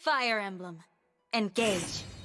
Fire Emblem. Engage.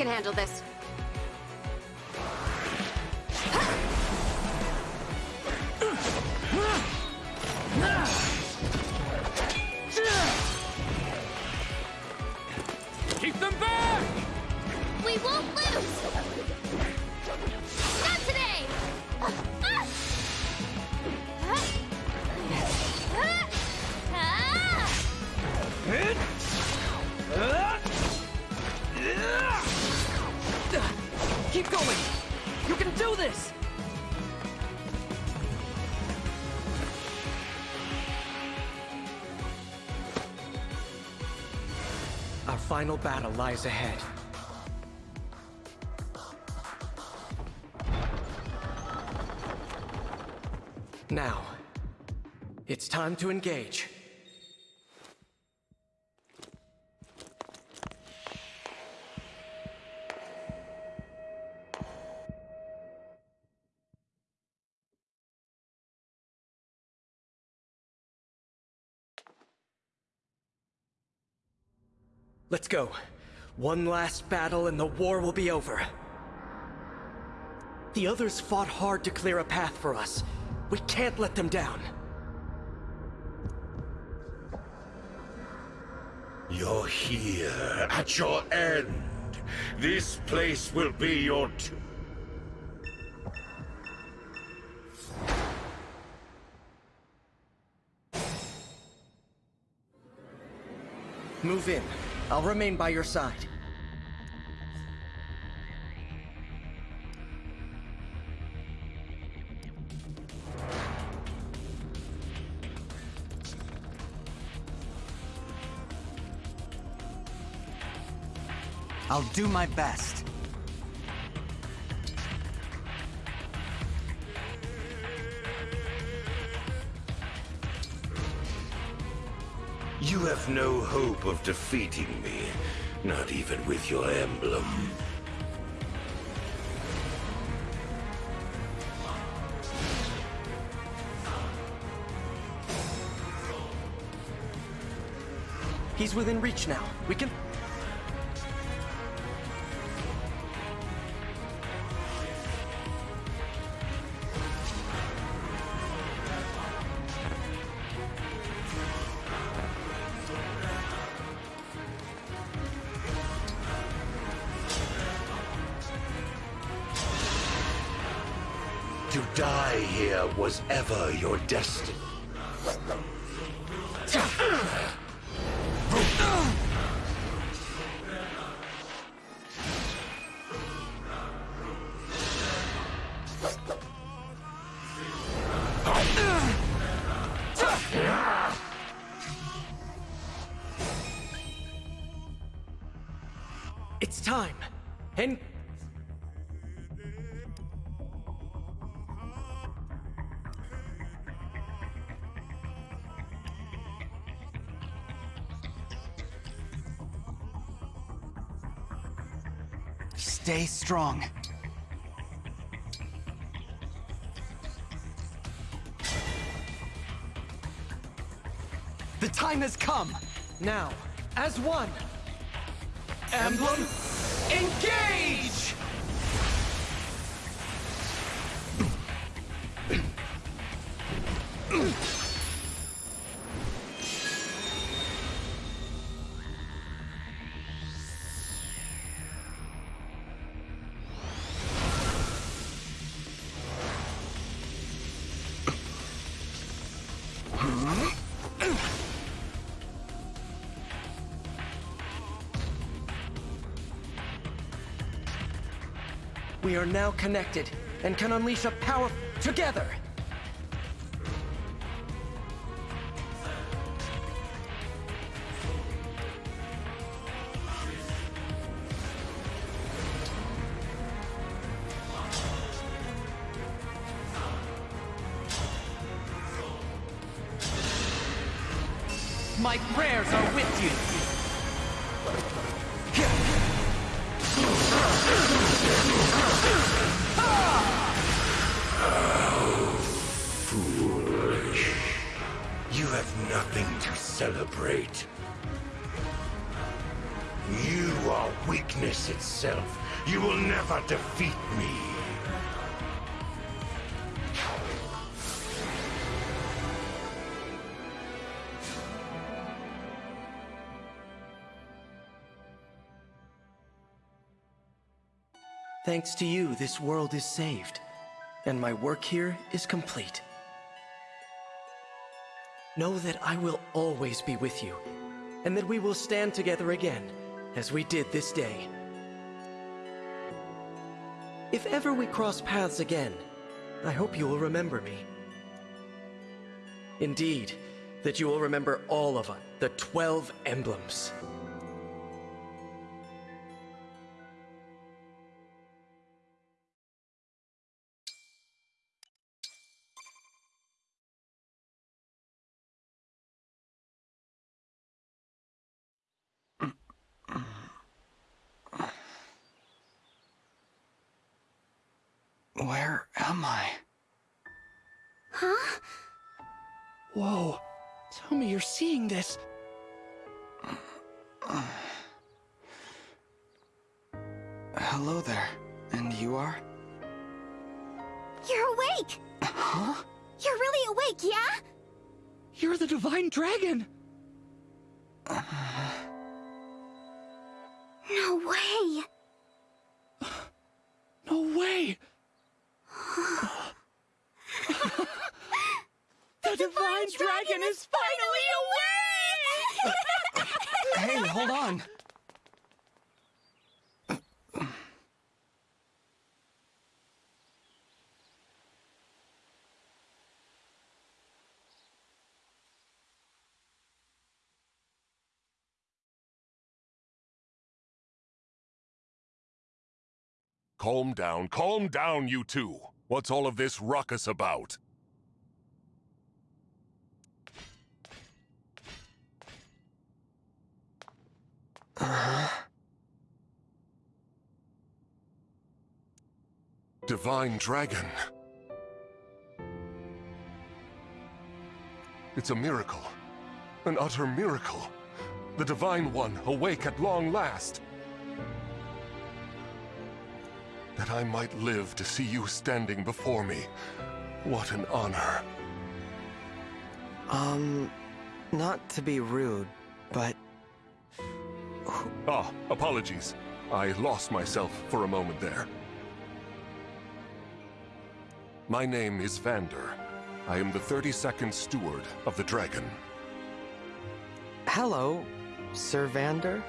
Can handle this. This! Our final battle lies ahead. Now, it's time to engage. Let's go. One last battle and the war will be over. The others fought hard to clear a path for us. We can't let them down. You're here, at your end. This place will be your tomb. Move in. I'll remain by your side. I'll do my best. You have no hope of defeating me, not even with your emblem. He's within reach now. We can... destiny. Strong. The time has come! Now, as one. Emblem, engage! We are now connected and can unleash a power together. Thanks to you, this world is saved, and my work here is complete. Know that I will always be with you, and that we will stand together again, as we did this day. If ever we cross paths again, I hope you will remember me. Indeed, that you will remember all of us, the Twelve Emblems. Hello there. And you are? You're awake! Huh? You're really awake, yeah? You're the Divine Dragon! No way! No way! the Divine Dragon is finally awake! Hey, hold on. Calm down, calm down, you two. What's all of this ruckus about? Divine Dragon. It's a miracle. An utter miracle. The Divine One awake at long last. That I might live to see you standing before me. What an honor. Um, not to be rude, but Ah, apologies. I lost myself for a moment there. My name is Vander. I am the 32nd Steward of the Dragon. hello, Sir Vander.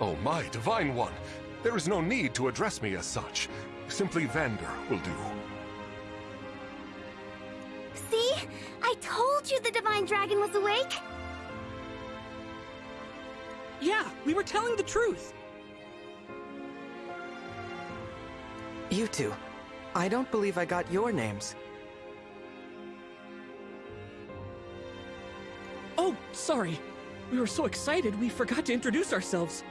Oh, my Divine One! There is no need to address me as such. Simply Vander will do. See? I told you the Divine Dragon was awake! Yeah, we were telling the truth. You two. I don't believe I got your names. Oh, sorry. We were so excited we forgot to introduce ourselves.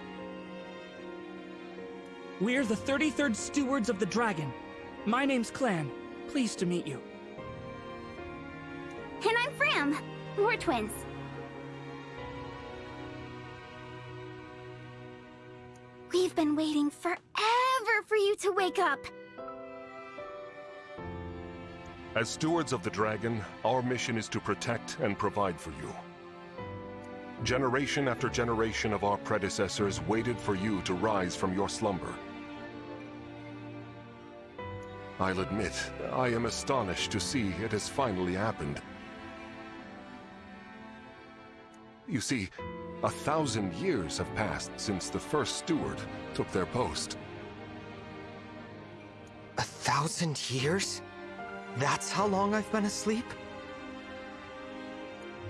We're the 33rd Stewards of the Dragon. My name's Clanne. Pleased to meet you. And I'm Framme. We're twins. We've been waiting forever for you to wake up. As stewards of the dragon, our mission is to protect and provide for you. Generation after generation of our predecessors waited for you to rise from your slumber. I'll admit, I am astonished to see it has finally happened. You see, a thousand years have passed since the first steward took their post. A thousand years? That's how long I've been asleep?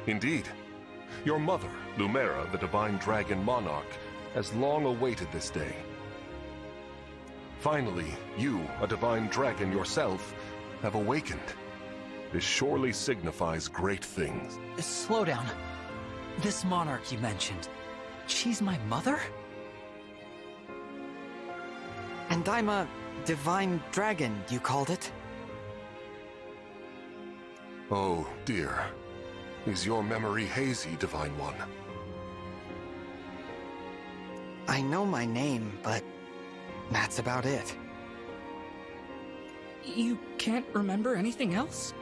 Indeed. Your mother, Lumera, the Divine Dragon Monarch, has long awaited this day. Finally, you, a Divine Dragon yourself, have awakened. This surely signifies great things. Slow down. This monarch you mentioned, she's my mother? And I'm a divine dragon, you called it? Oh, dear. Is your memory hazy, Divine One? I know my name, but that's about it. You can't remember anything else?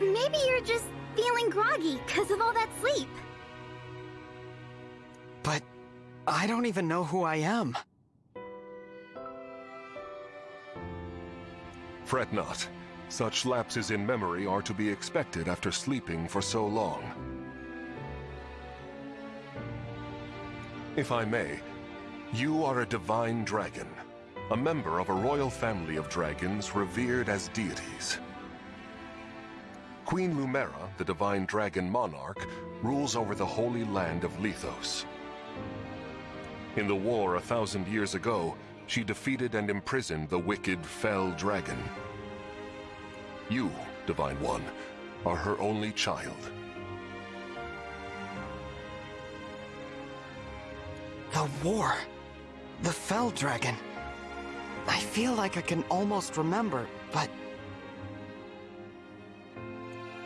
Maybe you're just feeling groggy because of all that sleep. But I don't even know who I am. Fret not. Such lapses in memory are to be expected after sleeping for so long. If I may, you are a divine dragon, a member of a royal family of dragons revered as deities. Queen Lumera, the divine dragon monarch, rules over the holy land of Lythos. In the war a thousand years ago, she defeated and imprisoned the wicked Fell Dragon. You, Divine One, are her only child. The war. The Fell Dragon. I feel like I can almost remember, but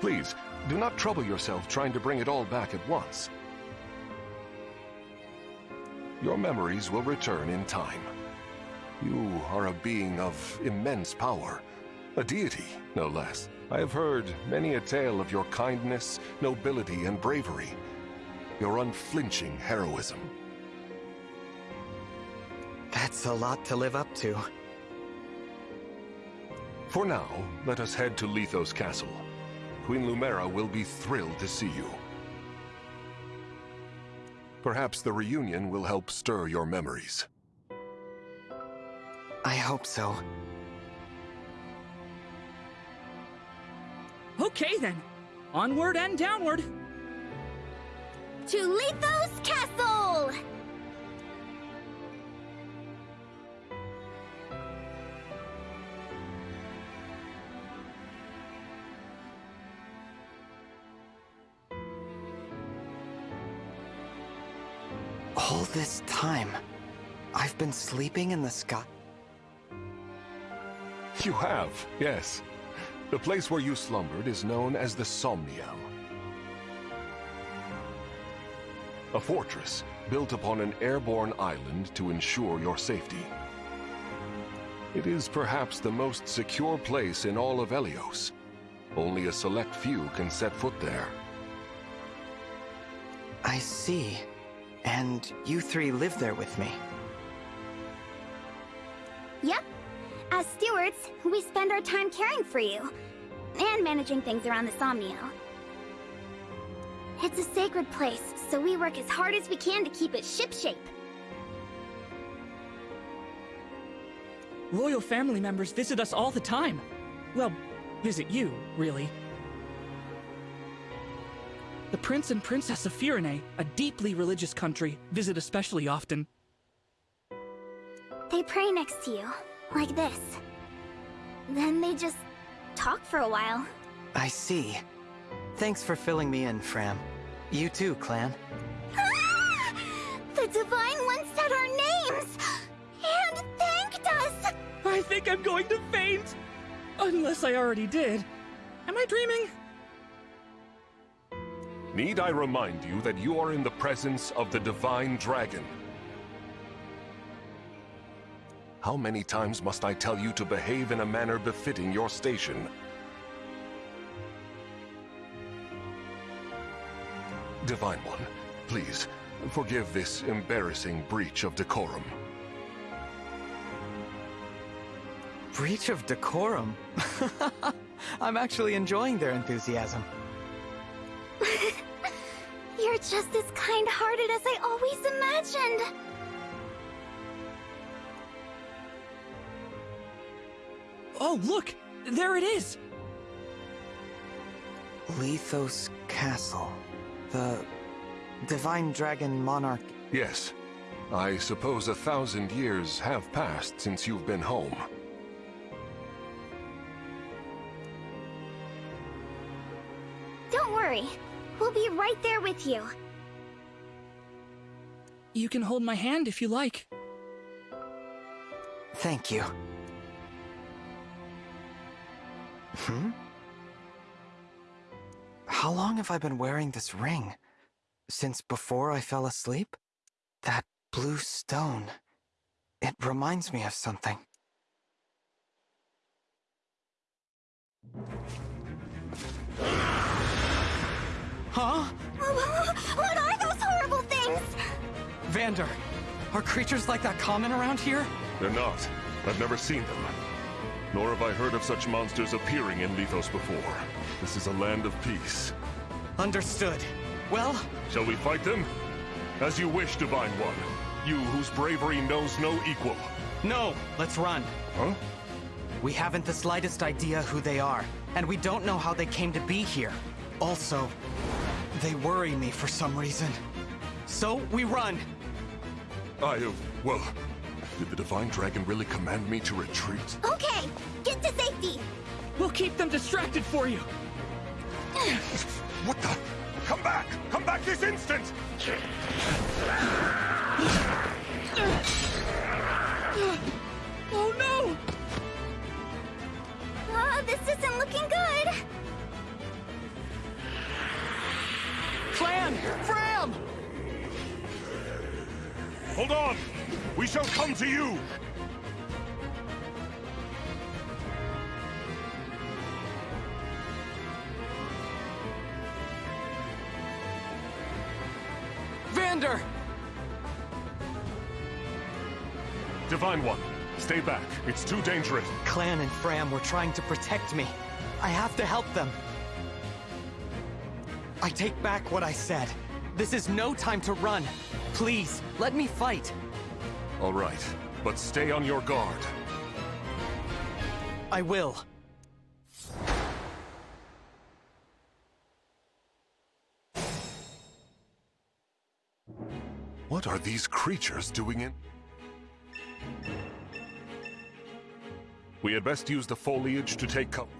Please, do not trouble yourself trying to bring it all back at once. Your memories will return in time. You are a being of immense power. A deity, no less. I have heard many a tale of your kindness, nobility, and bravery. Your unflinching heroism. That's a lot to live up to. For now, let us head to Lythos Castle. Queen Lumera will be thrilled to see you. Perhaps the reunion will help stir your memories. I hope so. Okay then. Onward and downward. To Lythos Castle! All this time, I've been sleeping in the sky. You have, yes. The place where you slumbered is known as the Somniel. A fortress built upon an airborne island to ensure your safety. It is perhaps the most secure place in all of Elyos. Only a select few can set foot there. I see. And you three live there with me. Yep. As stewards, we spend our time caring for you. And managing things around the Somniel. It's a sacred place, so we work as hard as we can to keep it shipshape. Royal family members visit us all the time. Well, visit you, really. The Prince and Princess of Firene, a deeply religious country, visit especially often. They pray next to you, like this. Then they just talk for a while. I see. Thanks for filling me in, Framme. You too, Clanne. Ah! The Divine One said our names! And thanked us! I think I'm going to faint! Unless I already did. Am I dreaming? Need I remind you that you are in the presence of the Divine Dragon? How many times must I tell you to behave in a manner befitting your station? Divine One, please, forgive this embarrassing breach of decorum. Breach of decorum? I'm actually enjoying their enthusiasm. You're just as kind-hearted as I always imagined! Oh, look! There it is! Lythos Castle. The Divine Dragon Monarch. Yes, I suppose a thousand years have passed since you've been home. Don't worry. We'll be right there with you. You can hold my hand if you like. Thank you. Hmm? How long have I been wearing this ring? Since before I fell asleep? That blue stone. It reminds me of something. Huh? what are those horrible things? Vander, are creatures like that common around here? They're not. I've never seen them. Nor have I heard of such monsters appearing in Lythos before. This is a land of peace. Understood. Well, Shall we fight them? As you wish, Divine One. You whose bravery knows no equal. no, let's run. Huh? We haven't the slightest idea who they are, and we don't know how they came to be here. Also, they worry me for some reason. So, we run. I, uh, well, did the Divine Dragon really command me to retreat? Okay, get to safety! We'll keep them distracted for you! What the? Come back! Come back this instant! Hold on! We shall come to you! Vander! Divine One, stay back. It's too dangerous. Clanne and Framme were trying to protect me. I have to help them. I take back what I said. This is no time to run. Please, let me fight. All right, but stay on your guard. I will. What are these creatures doing in... We had best use the foliage to take cover.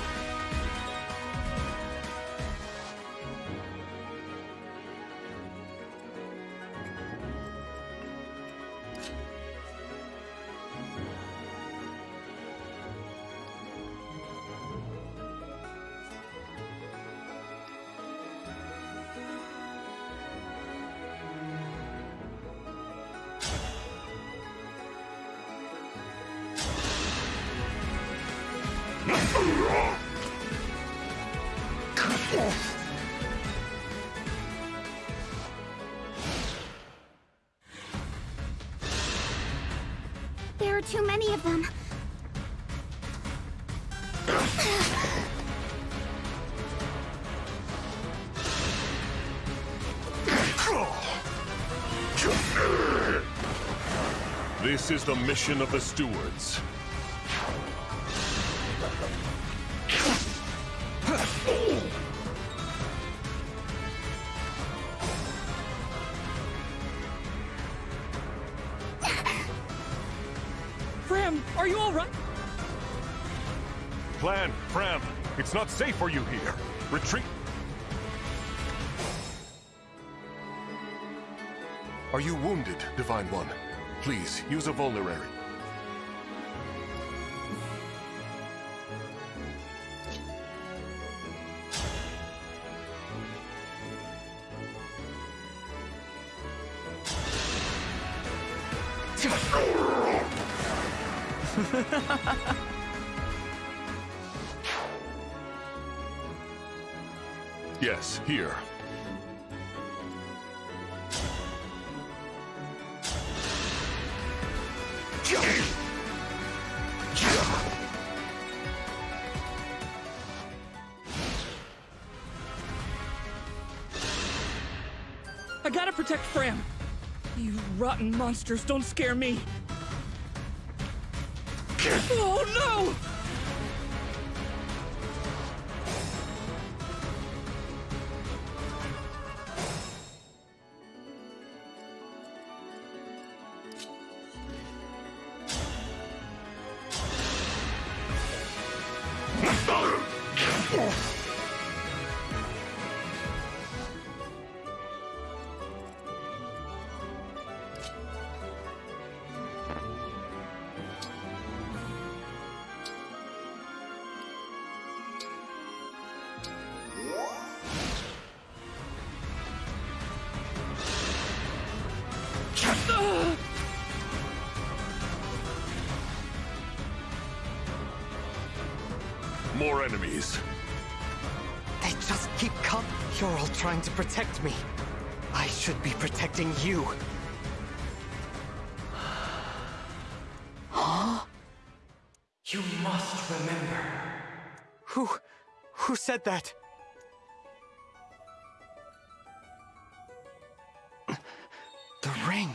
There are too many of them. This is the mission of the stewards. It's not safe for you here. Retreat. Are you wounded, Divine One? Please, use a vulnerary. Monsters don't scare me. Oh no! More all trying to protect me. I should be protecting you. You must remember. Who... who said that? The ring.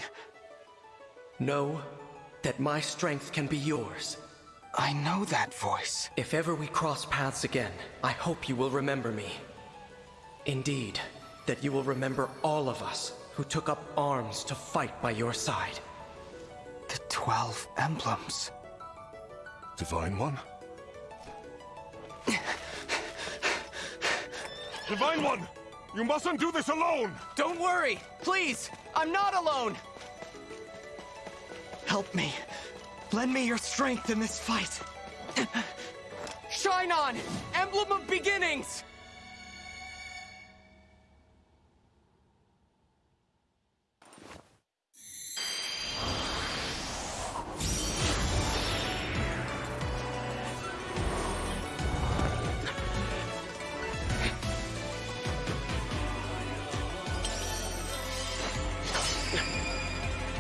Know that my strength can be yours. I know that voice. If ever we cross paths again, I hope you will remember me. Indeed, that you will remember all of us who took up arms to fight by your side. The Twelve Emblems. Divine One? Divine One! You mustn't do this alone! Don't worry! Please! I'm not alone! Help me. Lend me your strength in this fight. Shine on! Emblem of Beginnings!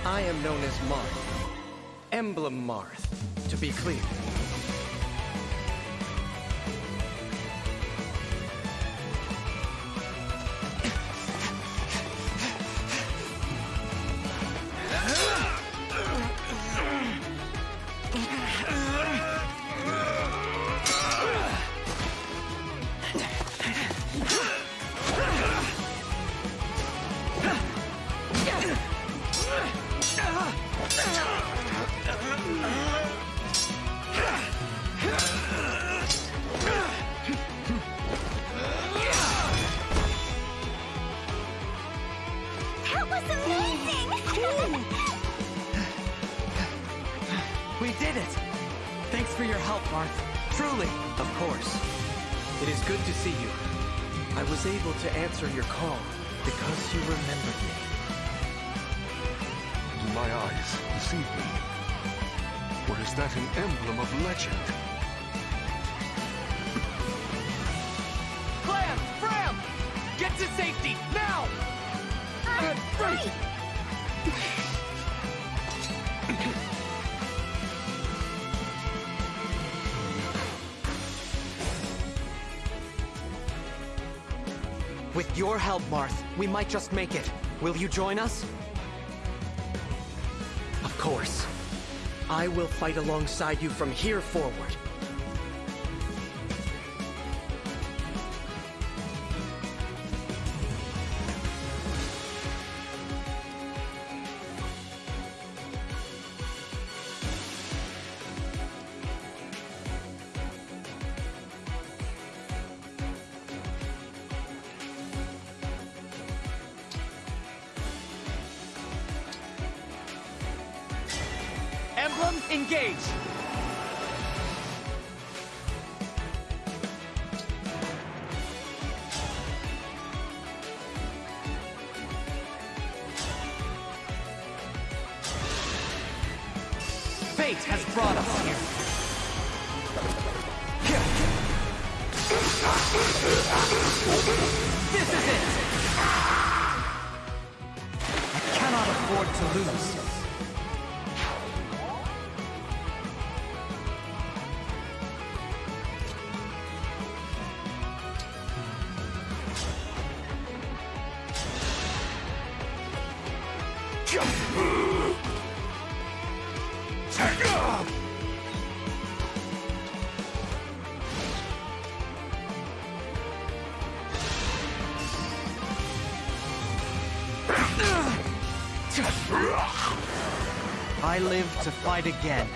I am known as Marth. Emblem Marth, to be clear. Help, Marth, we might just make it. Will you join us? Of course. I will fight alongside you from here forward. Engage! Fight again.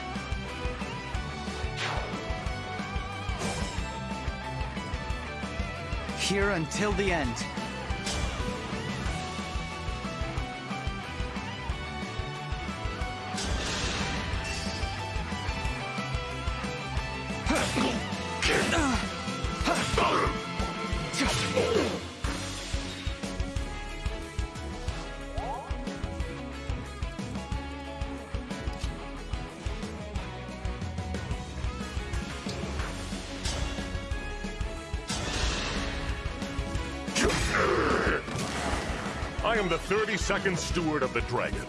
Here until the end. The 32nd Steward of the Dragon.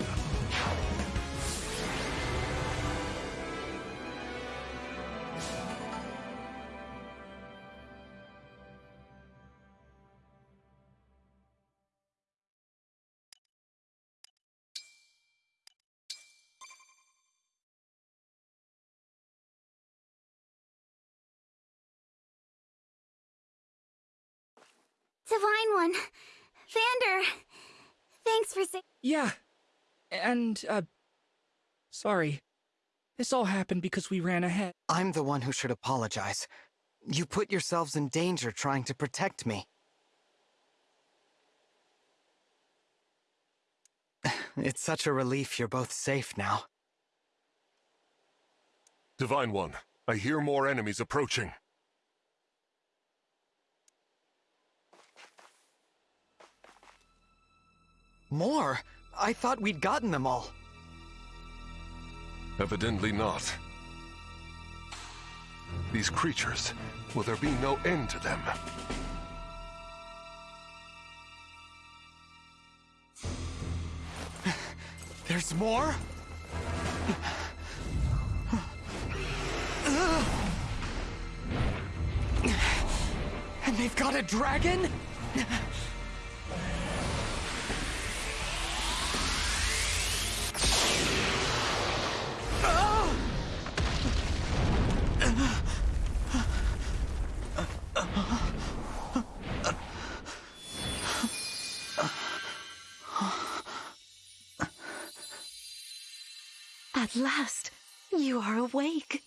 Divine One. Vander. Thanks for sa- Yeah. And, uh. Sorry. This all happened because we ran ahead. I'm the one who should apologize. You put yourselves in danger trying to protect me. It's such a relief you're both safe now. Divine One, I hear more enemies approaching. More? I thought we'd gotten them all. Evidently not. These creatures, will there be no end to them? There's more? And they've got a dragon? At last, you are awake.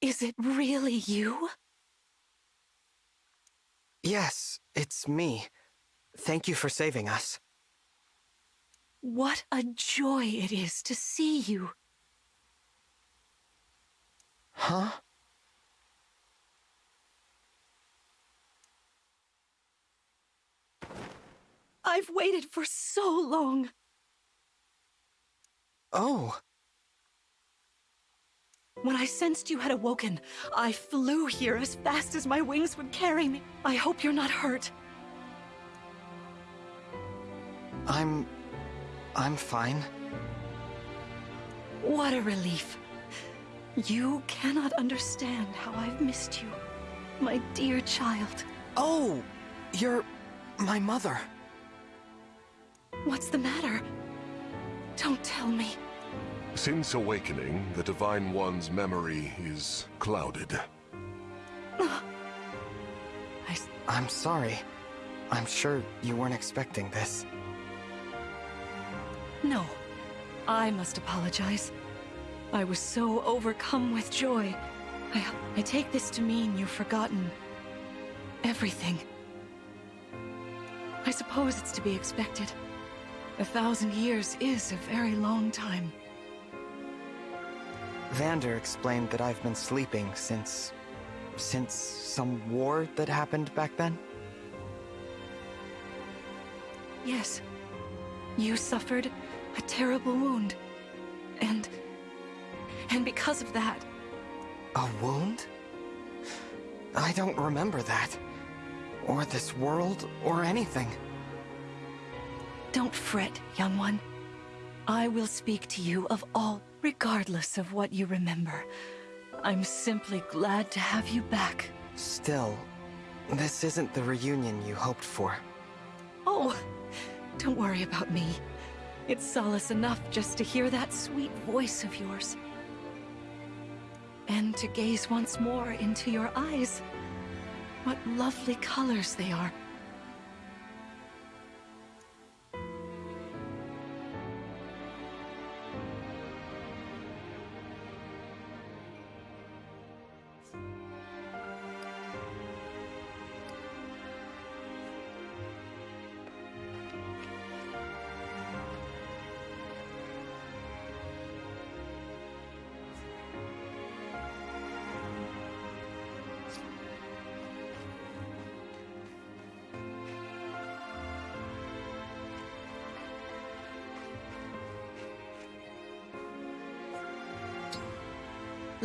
Is it really you? Yes, it's me. Thank you for saving us. What a joy it is to see you. Huh? I've waited for so long. Oh, When I sensed you had awoken, I flew here as fast as my wings would carry me. I hope you're not hurt. I'm... I'm fine. What a relief. You cannot understand how I've missed you, my dear child. Oh, you're my mother. What's the matter? Don't tell me. Since awakening, the Divine One's memory is clouded. I... am sorry. I'm sure you weren't expecting this. No, I must apologize. I was so overcome with joy. I, I take this to mean you've forgotten everything. I suppose it's to be expected. A thousand years is a very long time. Vander explained that I've been sleeping since... since some war that happened back then? Yes. You suffered a terrible wound. And... and because of that... A wound? I don't remember that. Or this world, or anything. Don't fret, young one. I will speak to you of all, regardless of what you remember. I'm simply glad to have you back. Still, this isn't the reunion you hoped for. Oh, don't worry about me. It's solace enough just to hear that sweet voice of yours. And to gaze once more into your eyes. What lovely colors they are.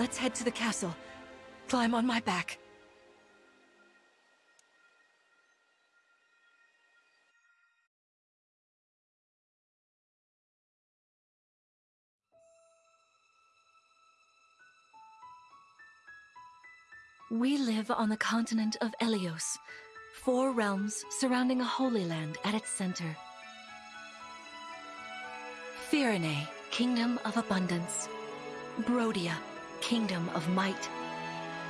Let's head to the castle. Climb on my back. We live on the continent of Elyos, four realms surrounding a holy land at its center. Firene, Kingdom of Abundance. Brodia, Kingdom of Might.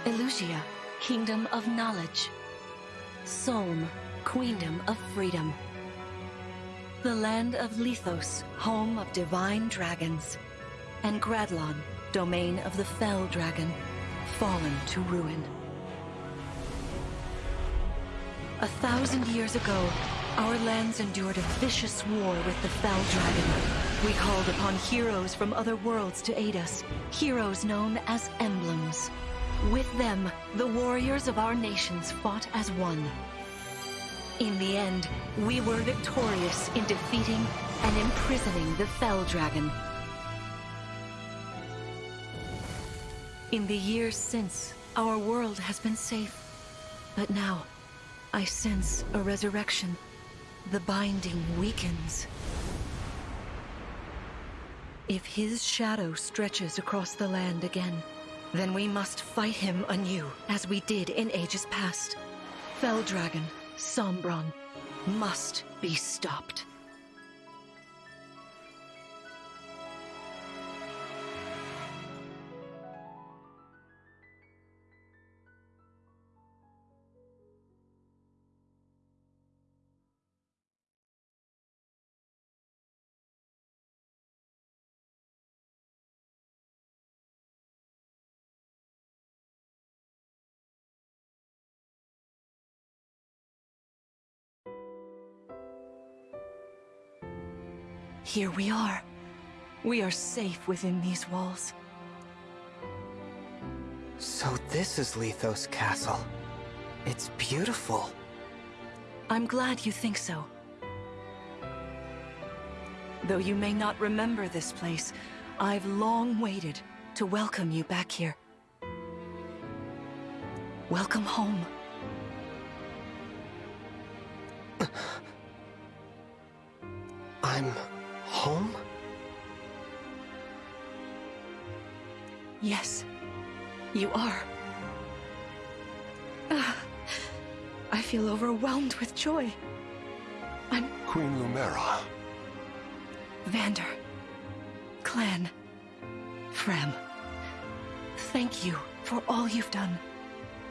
Elusia, Kingdom of Knowledge. Solm, Queendom of Freedom. The land of Lythos, home of divine dragons. And Gradlon, domain of the Fell Dragon, fallen to ruin. A thousand years ago, our lands endured a vicious war with the Fell Dragon. We called upon heroes from other worlds to aid us, heroes known as emblems. With them, the warriors of our nations fought as one. In the end, we were victorious in defeating and imprisoning the Fell Dragon. In the years since, our world has been safe. But now, I sense a resurrection. The binding weakens. If his shadow stretches across the land again, then we must fight him anew, as we did in ages past. Fell Dragon, Sombron, must be stopped. Here we are. We are safe within these walls. So this is Lythos Castle. It's beautiful. I'm glad you think so. Though you may not remember this place, I've long waited to welcome you back here. Welcome home. I'm Yes, you are. Ah, I feel overwhelmed with joy. I'm Queen Lumera. Vander. Clanne. Framme. Thank you for all you've done.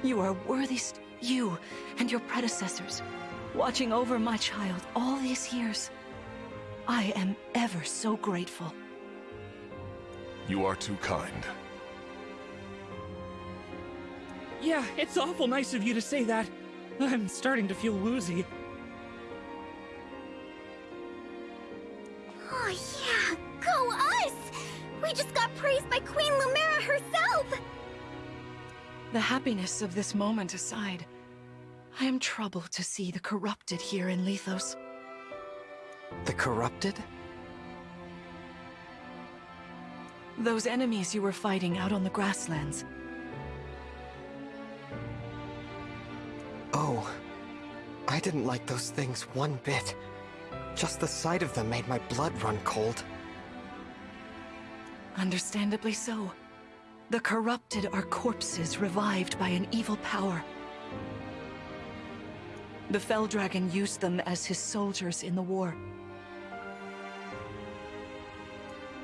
You are worthiest, you and your predecessors, watching over my child all these years. I am ever so grateful. You are too kind. Yeah, it's awful nice of you to say that. I'm starting to feel woozy. Oh yeah, go us! We just got praised by Queen Lumera herself! The happiness of this moment aside, I am troubled to see the corrupted here in Lythos. The corrupted? Those enemies you were fighting out on the grasslands. Oh, I didn't like those things one bit. Just the sight of them made my blood run cold. Understandably so. The corrupted are corpses revived by an evil power. The Fell Dragon used them as his soldiers in the war.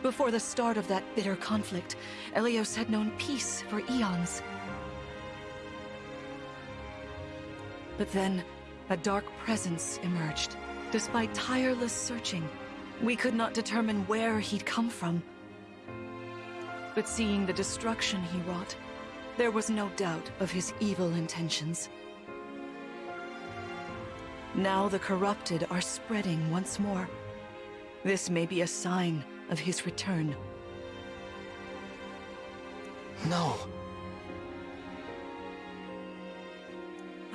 Before the start of that bitter conflict, Elyos had known peace for eons. But then, a dark presence emerged. Despite tireless searching, we could not determine where he'd come from. But seeing the destruction he wrought, there was no doubt of his evil intentions. Now the corrupted are spreading once more. This may be a sign of his return. No.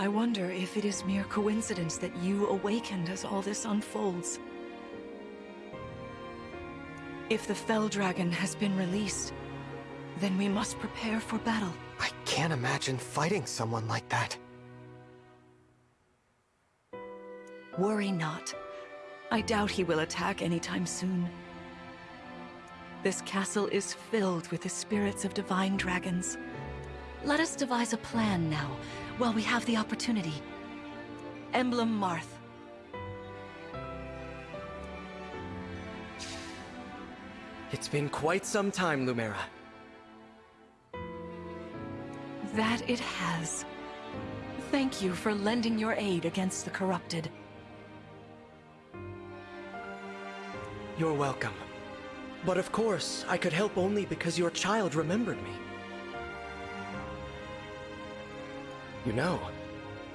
I wonder if it is mere coincidence that you awakened as all this unfolds. If the Fell Dragon has been released, then we must prepare for battle. I can't imagine fighting someone like that. Worry not. I doubt he will attack anytime soon. This castle is filled with the spirits of divine dragons. Let us devise a plan now, while we have the opportunity. Emblem Marth. It's been quite some time, Lumera. That it has. Thank you for lending your aid against the corrupted. You're welcome. But of course, I could help only because your child remembered me. You know,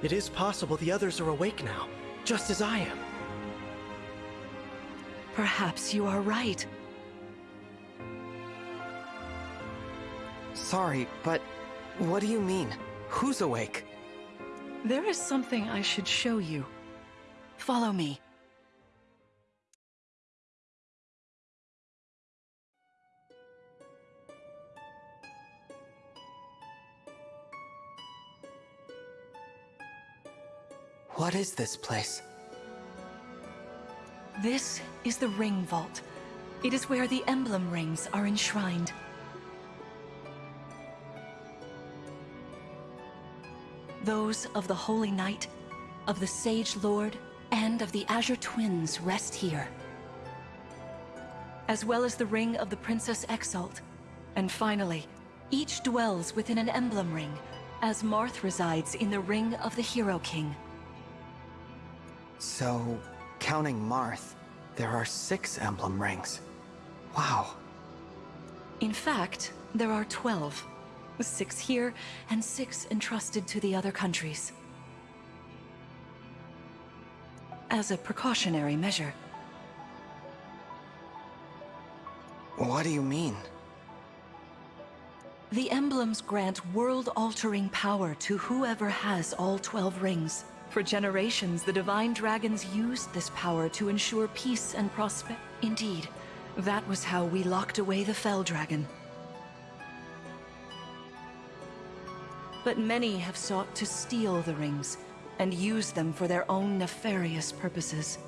it is possible the others are awake now, just as I am. Perhaps you are right. Sorry, but what do you mean? Who's awake? There is something I should show you. Follow me. What is this place? This is the Ring Vault. It is where the emblem rings are enshrined. Those of the Holy Knight, of the Sage Lord, and of the Azure Twins rest here. As well as the ring of the Princess Exalt. And finally, each dwells within an emblem ring, as Marth resides in the Ring of the Hero King. So, counting Marth, there are six emblem rings. Wow. In fact, there are 12. Six here, and six entrusted to the other countries. As a precautionary measure. What do you mean? The emblems grant world-altering power to whoever has all 12 rings. For generations, the Divine Dragons used this power to ensure peace and prosperity. Indeed, that was how we locked away the Fell Dragon. But many have sought to steal the rings and use them for their own nefarious purposes.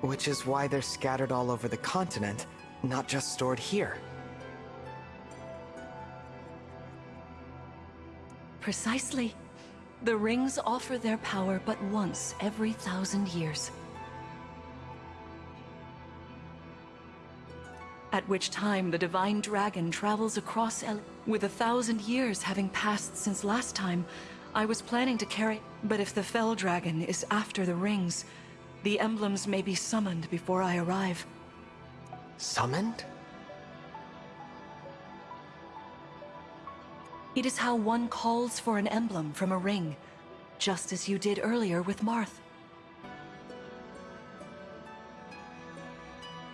Which is why they're scattered all over the continent, not just stored here. Precisely. The rings offer their power but once every thousand years. At which time the Divine Dragon travels across El- With a thousand years having passed since last time, I was planning to carry- But if the Fell Dragon is after the rings, the emblems may be summoned before I arrive. Summoned? It is how one calls for an emblem from a ring, just as you did earlier with Marth.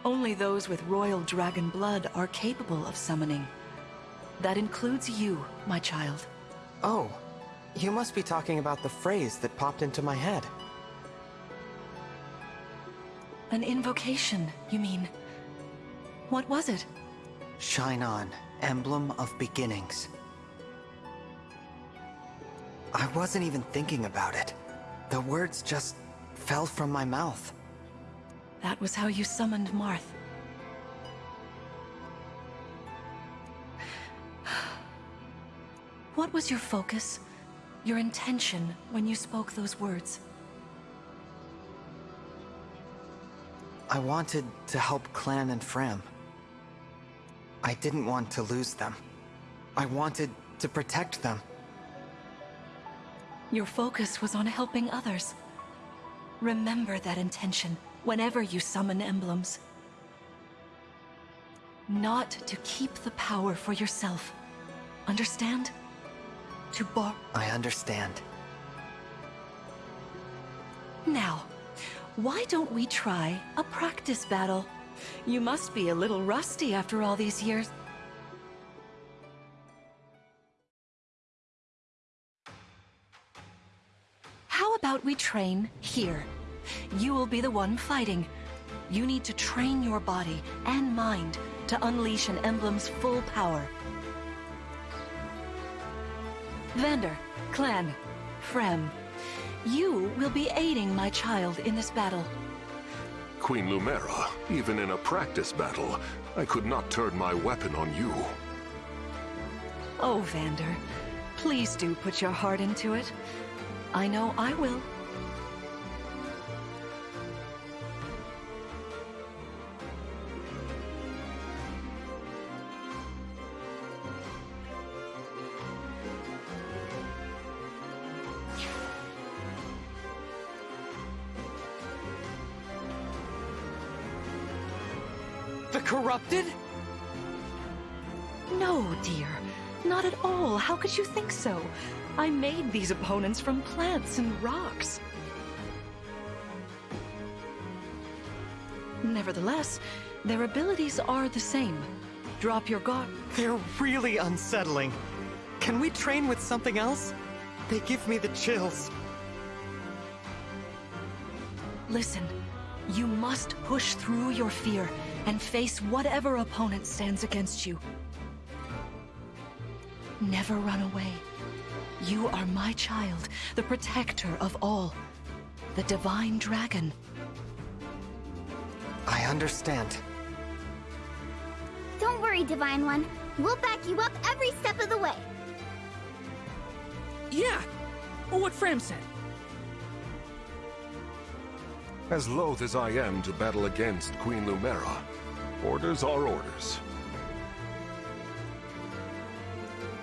Only those with royal dragon blood are capable of summoning. That includes you, my child. Oh, you must be talking about the phrase that popped into my head. An invocation, you mean? What was it? Shine on, emblem of beginnings. I wasn't even thinking about it. The words just fell from my mouth. That was how you summoned Marth. What was your focus, your intention when you spoke those words? I wanted to help Clanne and Framme. I didn't want to lose them. I wanted to protect them. Your focus was on helping others. Remember that intention whenever you summon emblems. Not to keep the power for yourself. Understand? To bar- I understand. Now, why don't we try a practice battle? You must be a little rusty after all these years. We train here? You will be the one fighting. You need to train your body and mind to unleash an emblem's full power. Vander, Clanne, Framme, you will be aiding my child in this battle. Queen Lumera, even in a practice battle, I could not turn my weapon on you. Oh, Vander, please do put your heart into it. I know I will. The Corrupted? No, dear. Not at all. How could you think so? I made these opponents from plants and rocks. Nevertheless, their abilities are the same. Drop your guard. They're really unsettling. Can we train with something else? They give me the chills. Listen, you must push through your fear and face whatever opponent stands against you. Never run away. You are my child, the protector of all. The Divine Dragon. I understand. Don't worry, Divine One. We'll back you up every step of the way. Yeah, what Framme said. As loath as I am to battle against Queen Lumera, orders are orders.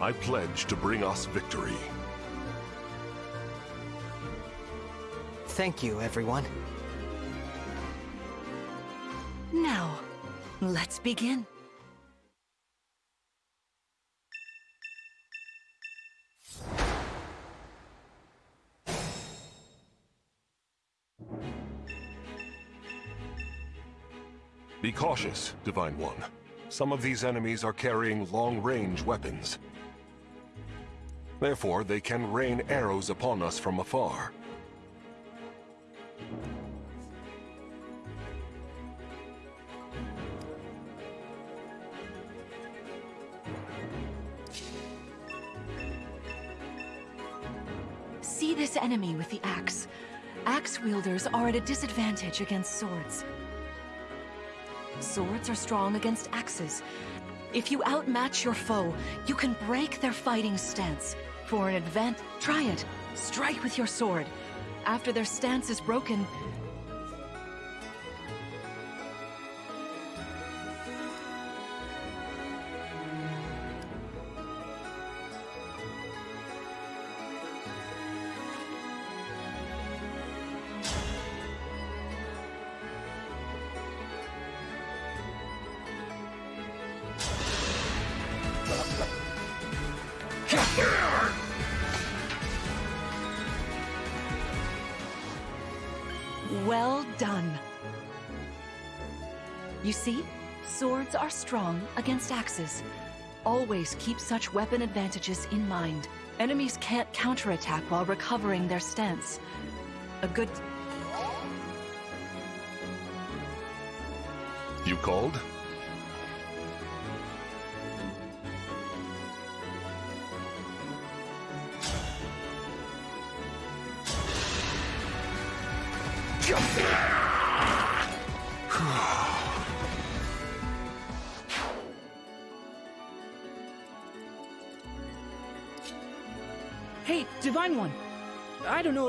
I pledge to bring us victory. Thank you, everyone. Now, let's begin. Be cautious, Divine One. Some of these enemies are carrying long-range weapons. Therefore, they can rain arrows upon us from afar. See this enemy with the axe. Axe wielders are at a disadvantage against swords. Swords are strong against axes. If you outmatch your foe, you can break their fighting stance. For an advance, try it. Strike with your sword. After their stance is broken, strong against axes. Always keep such weapon advantages in mind. Enemies can't counterattack while recovering their stance. A good... You called?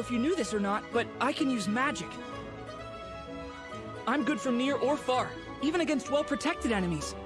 If you knew this or not, but I can use magic. I'm good from near or far, even against well-protected enemies.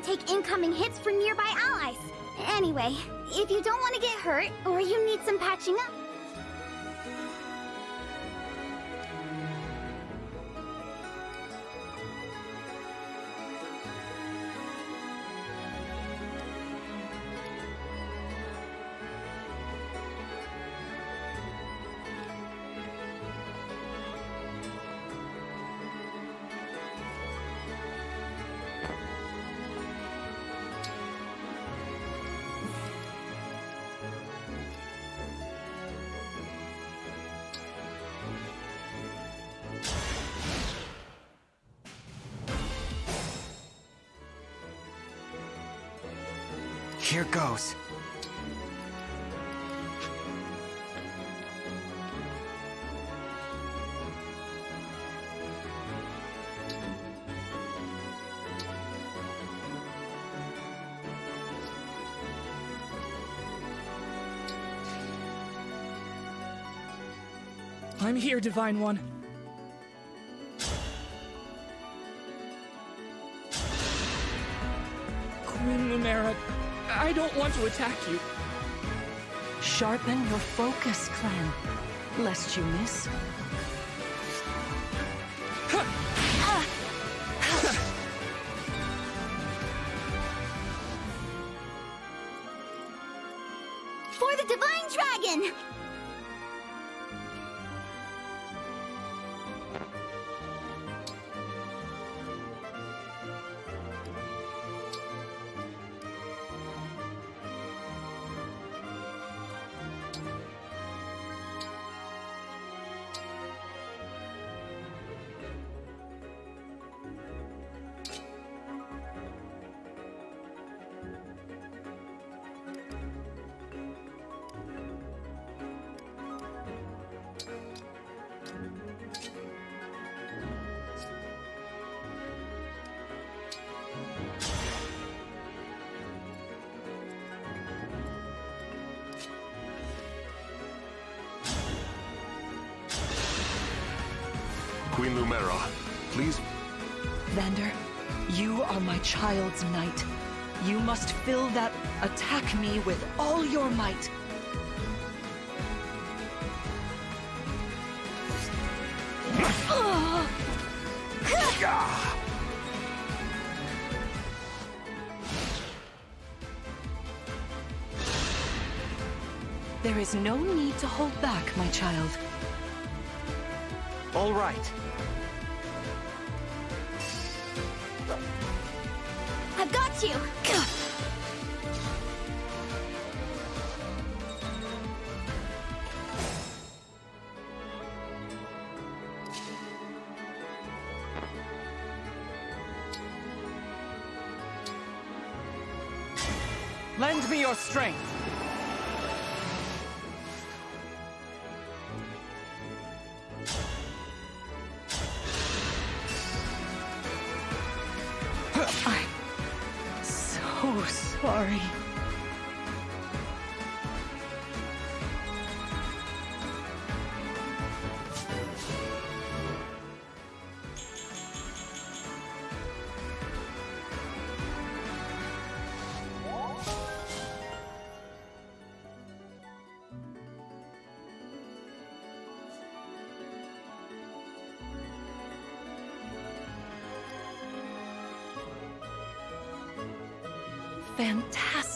Can take incoming hits from nearby allies. Anyway, if you don't want to get hurt, or you need some patching up, here, Divine One. Queen Lumera, I don't want to attack you. Sharpen your focus, Clanne, lest you miss. for the Divine Dragon! Child's knight. You must fill that attack me with all your might. There is no need to hold back, my child. All right. you! Lend me your strength!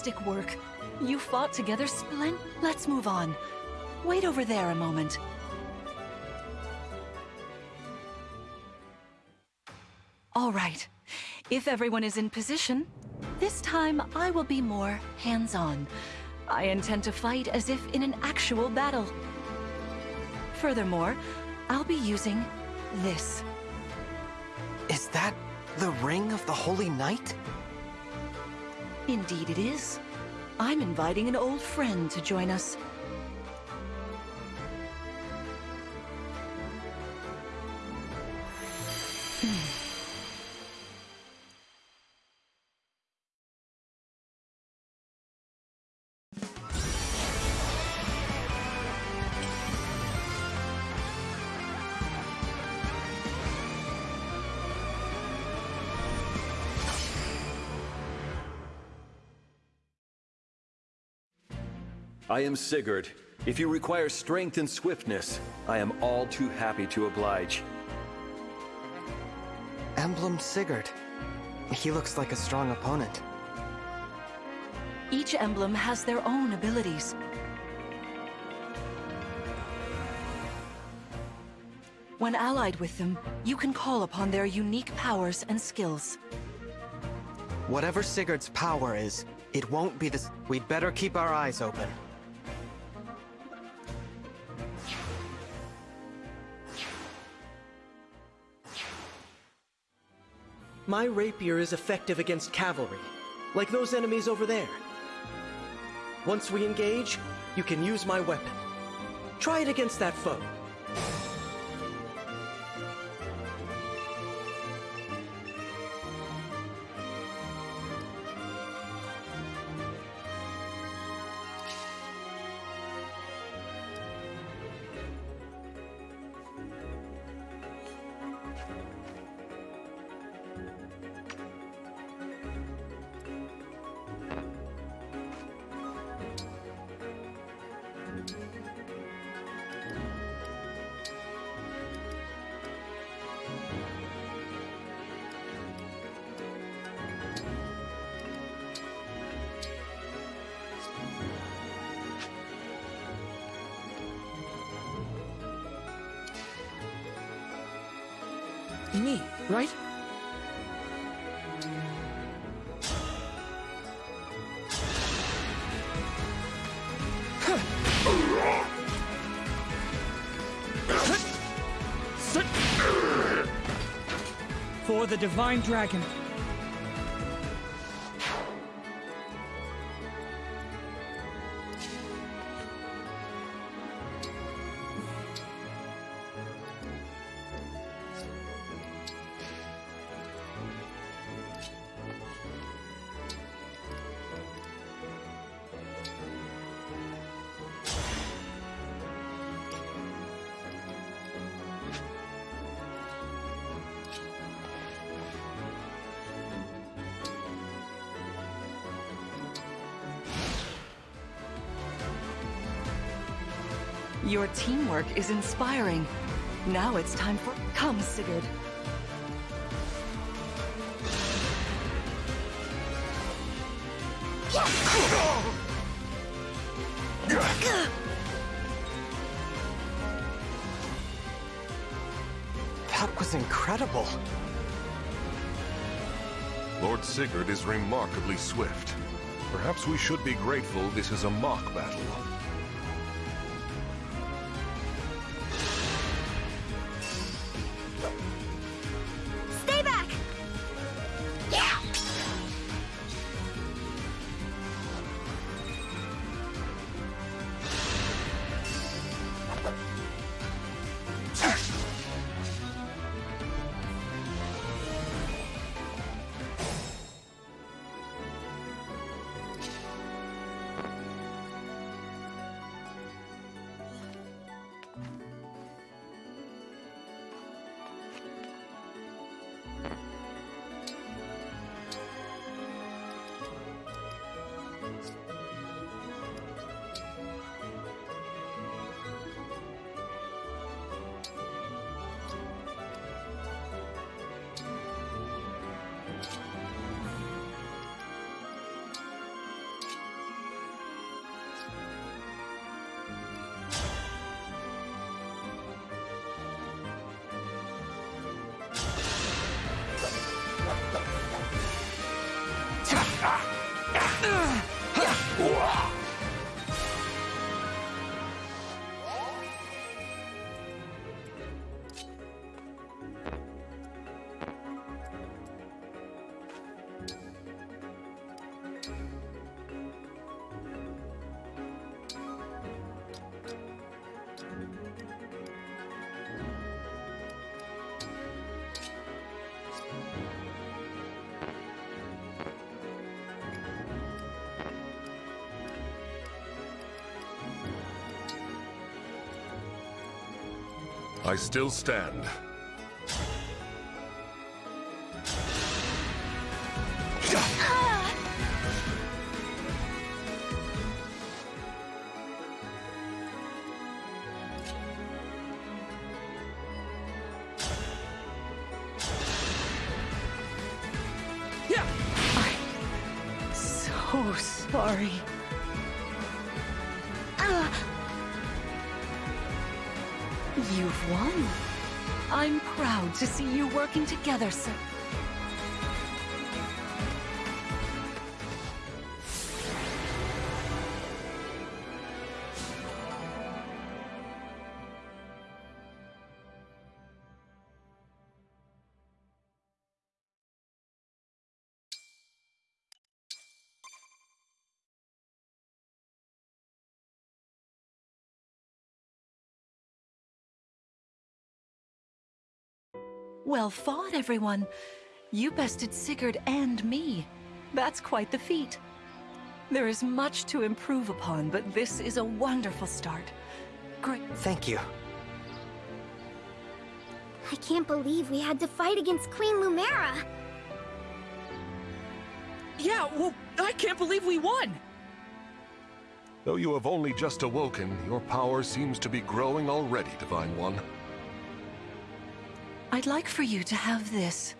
Fantastic work. You fought together splend- Let's move on. Wait over there a moment. All right. If everyone is in position, this time I will be more hands-on. I intend to fight as if in an actual battle. Furthermore, I'll be using this. Is that the Ring of the Holy Knight? Indeed it is. I'm inviting an old friend to join us. I am Sigurd. If you require strength and swiftness, I am all too happy to oblige. Emblem Sigurd. He looks like a strong opponent. Each emblem has their own abilities. When allied with them, you can call upon their unique powers and skills. Whatever Sigurd's power is, it won't be this. We'd better keep our eyes open. My rapier is effective against cavalry, like those enemies over there. Once we engage, you can use my weapon. Try it against that foe. The Divine Dragon. Your teamwork is inspiring. Now it's time for... Come, Sigurd. That was incredible. Lord Sigurd is remarkably swift. Perhaps we should be grateful this is a mock battle. I still stand. To see you working together, sir. Well fought, everyone. You bested Sigurd and me. That's quite the feat. There is much to improve upon, but this is a wonderful start. Great. Thank you. I can't believe we had to fight against Queen Lumera. Yeah, well, I can't believe we won! Though you have only just awoken, your power seems to be growing already, Divine One. I'd like for you to have this.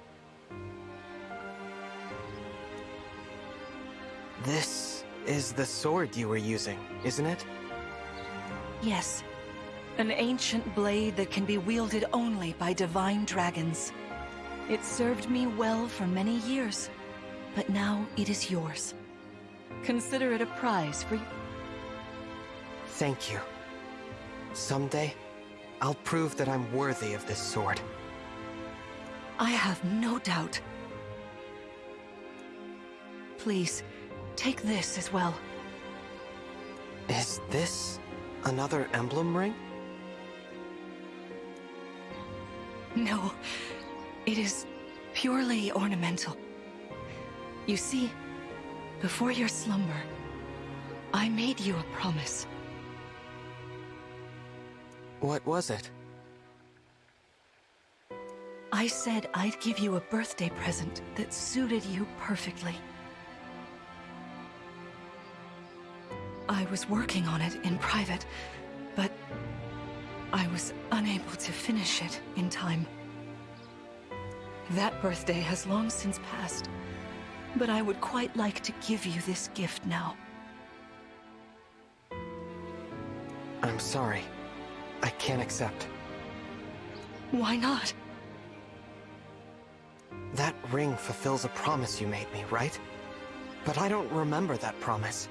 This is the sword you were using, isn't it? Yes. An ancient blade that can be wielded only by divine dragons. It served me well for many years, but now it is yours. Consider it a prize for you. Thank you. Someday, I'll prove that I'm worthy of this sword. I have no doubt. Please, take this as well. Is this another emblem ring? No, it is purely ornamental. You see, before your slumber, I made you a promise. What was it? I said I'd give you a birthday present that suited you perfectly. I was working on it in private, but I was unable to finish it in time. That birthday has long since passed, but I would quite like to give you this gift now. I'm sorry. I can't accept. Why not? That ring fulfills a promise you made me, right? But I don't remember that promise.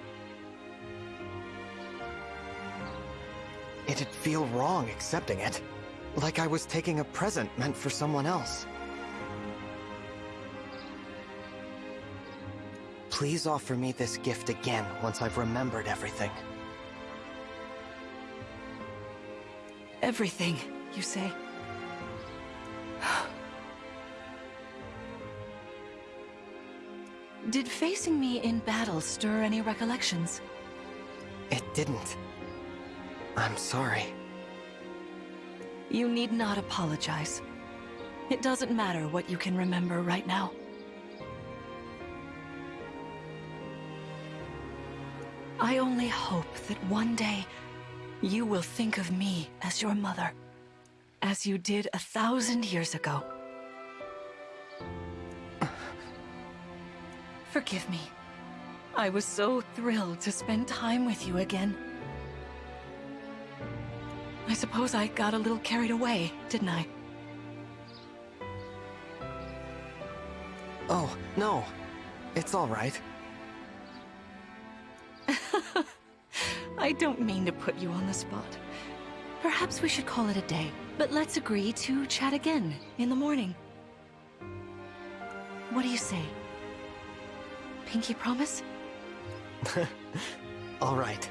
It'd feel wrong accepting it. Like I was taking a present meant for someone else. Please offer me this gift again once I've remembered everything. Everything, you say? Did facing me in battle stir any recollections? It didn't. I'm sorry. You need not apologize. It doesn't matter what you can remember right now. I only hope that one day you will think of me as your mother, as you did a thousand years ago. Forgive me. I was so thrilled to spend time with you again. I suppose I got a little carried away, didn't I? Oh, no. It's all right. I don't mean to put you on the spot. Perhaps we should call it a day, but let's agree to chat again in the morning. What do you say? Pinky promise? all right.